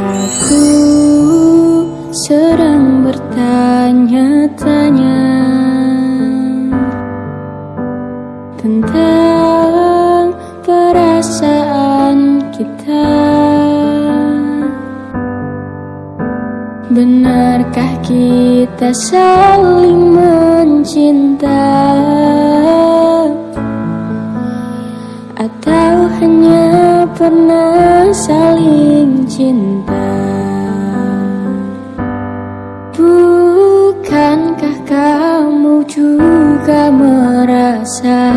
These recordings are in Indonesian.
Aku sedang bertanya-tanya Tentang perasaan kita. Benarkah kita saling mencinta? Atau hanya pernah saling cinta Bukankah kamu juga merasa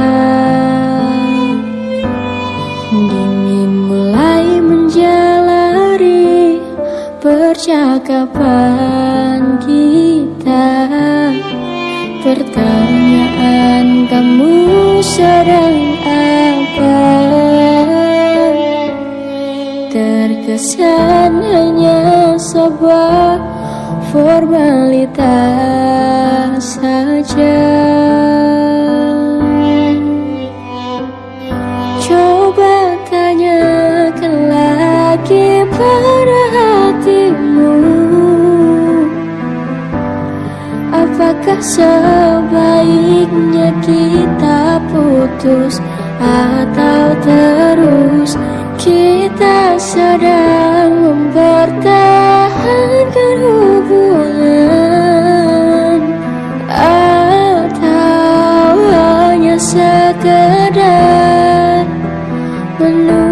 Dingin mulai menjalari percakapan kita? Pertanyaan kamu sedang apa Terkesan hanya sebuah formalitas saja. Coba tanyakan lagi pada hatimu. Apakah sebaiknya kita putus Atau terus? Kita sedang mempertahankan hubungan Atau hanya sekedar menunda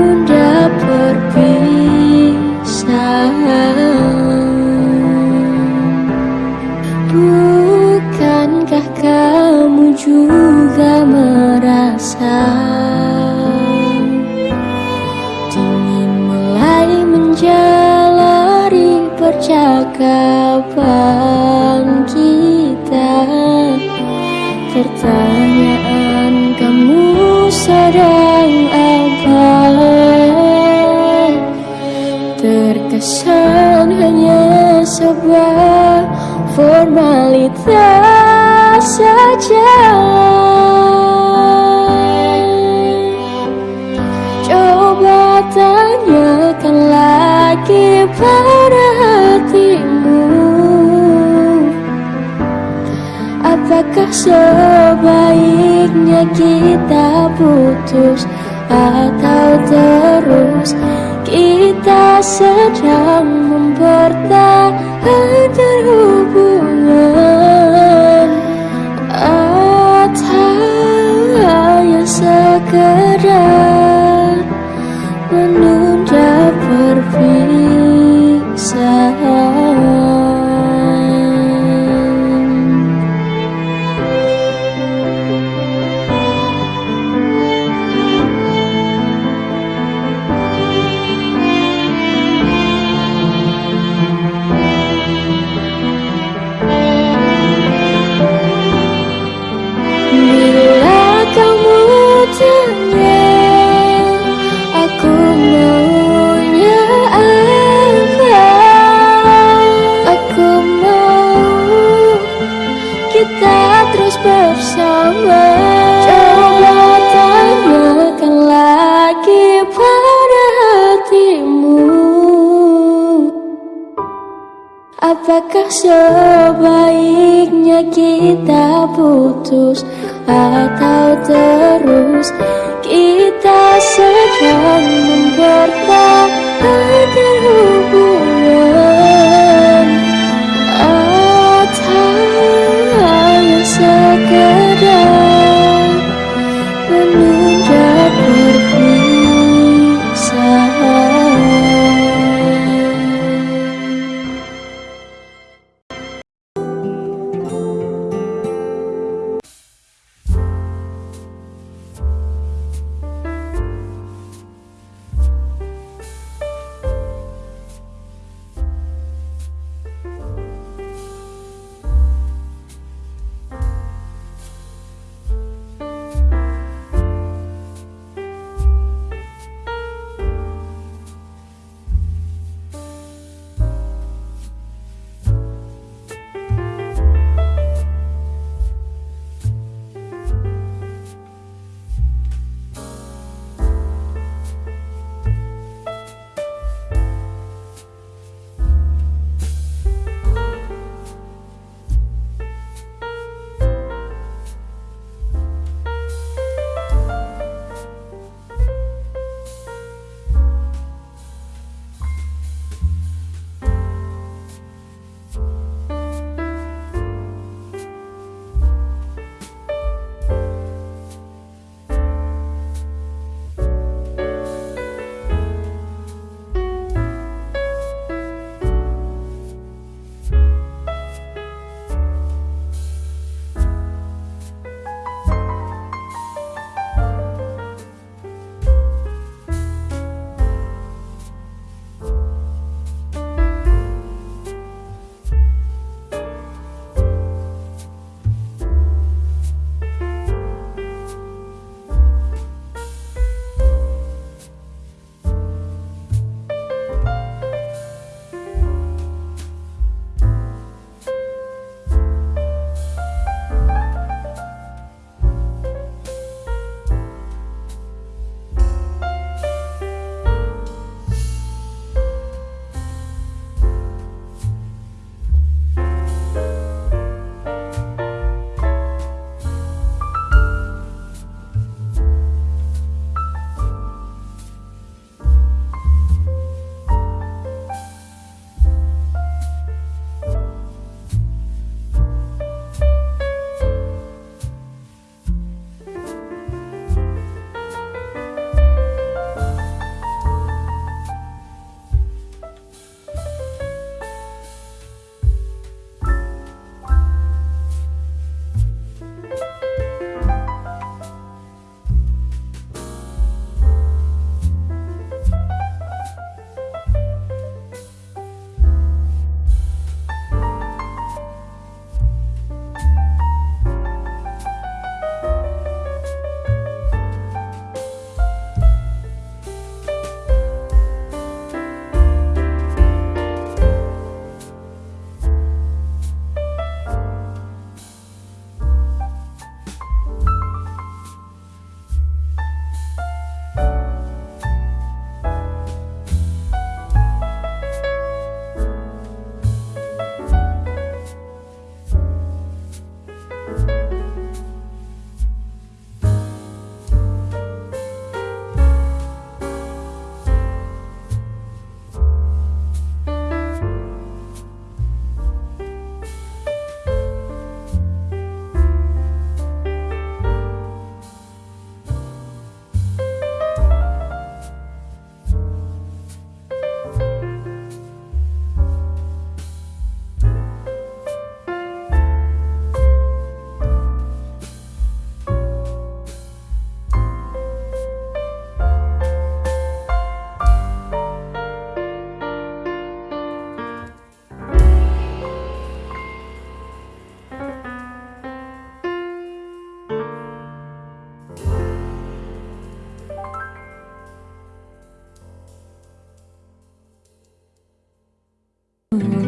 percakapan kita Pertanyaan kamu sedang apa? Terkesan hanya sebuah formalitas saja. Coba tanyakan lagi pada Apakah sebaiknya kita putus Atau terus? Kita sedang mempertahankan kita terus bersama. Coba tanyakan lagi pada hatimu. Apakah sebaiknya kita putus Atau terus? Kita sedang memper